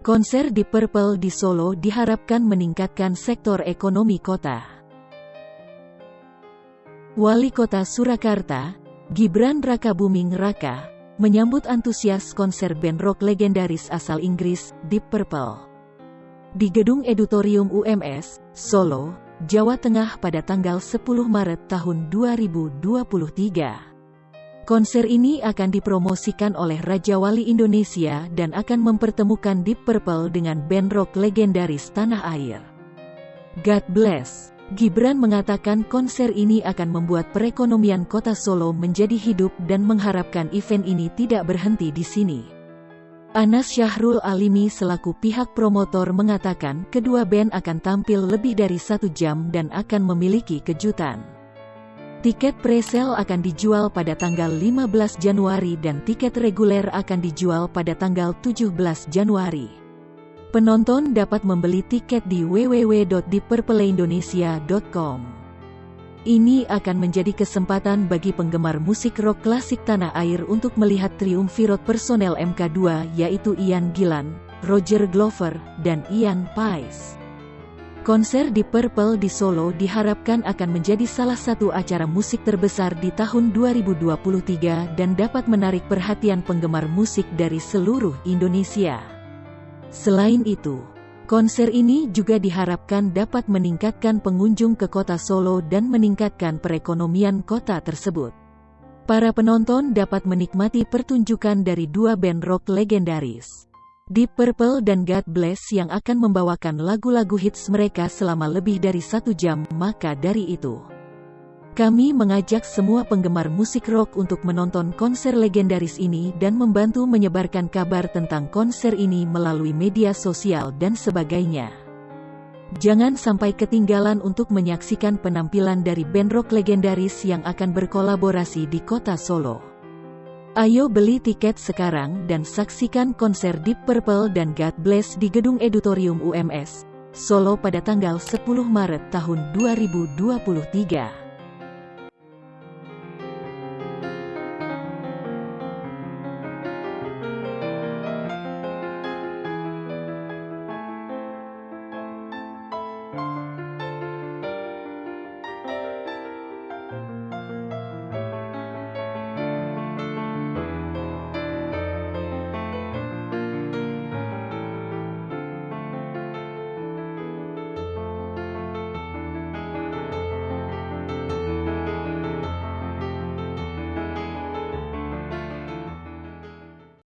Konser di Purple di Solo diharapkan meningkatkan sektor ekonomi kota. Wali Kota Surakarta, Gibran Raka Buming Raka, menyambut antusias konser band rock legendaris asal Inggris, Deep Purple. Di Gedung Edutorium UMS, Solo, Jawa Tengah pada tanggal 10 Maret tahun 2023. Konser ini akan dipromosikan oleh Raja Wali Indonesia dan akan mempertemukan Deep Purple dengan band rock legendaris tanah air. God bless. Gibran mengatakan konser ini akan membuat perekonomian kota Solo menjadi hidup dan mengharapkan event ini tidak berhenti di sini. Anas Syahrul Alimi selaku pihak promotor mengatakan kedua band akan tampil lebih dari satu jam dan akan memiliki kejutan. Tiket presale akan dijual pada tanggal 15 Januari dan tiket reguler akan dijual pada tanggal 17 Januari. Penonton dapat membeli tiket di www.dipperpeleindonesia.com. Ini akan menjadi kesempatan bagi penggemar musik rock klasik tanah air untuk melihat triumvirat personel MK2 yaitu Ian Gillan, Roger Glover, dan Ian Paice. Konser di Purple di Solo diharapkan akan menjadi salah satu acara musik terbesar di tahun 2023 dan dapat menarik perhatian penggemar musik dari seluruh Indonesia. Selain itu, konser ini juga diharapkan dapat meningkatkan pengunjung ke kota Solo dan meningkatkan perekonomian kota tersebut. Para penonton dapat menikmati pertunjukan dari dua band rock legendaris. Deep Purple dan God Bless yang akan membawakan lagu-lagu hits mereka selama lebih dari satu jam, maka dari itu. Kami mengajak semua penggemar musik rock untuk menonton konser legendaris ini dan membantu menyebarkan kabar tentang konser ini melalui media sosial dan sebagainya. Jangan sampai ketinggalan untuk menyaksikan penampilan dari band rock legendaris yang akan berkolaborasi di kota Solo. Ayo beli tiket sekarang dan saksikan konser Deep Purple dan God Bless di Gedung Edutorium UMS, Solo pada tanggal 10 Maret tahun 2023.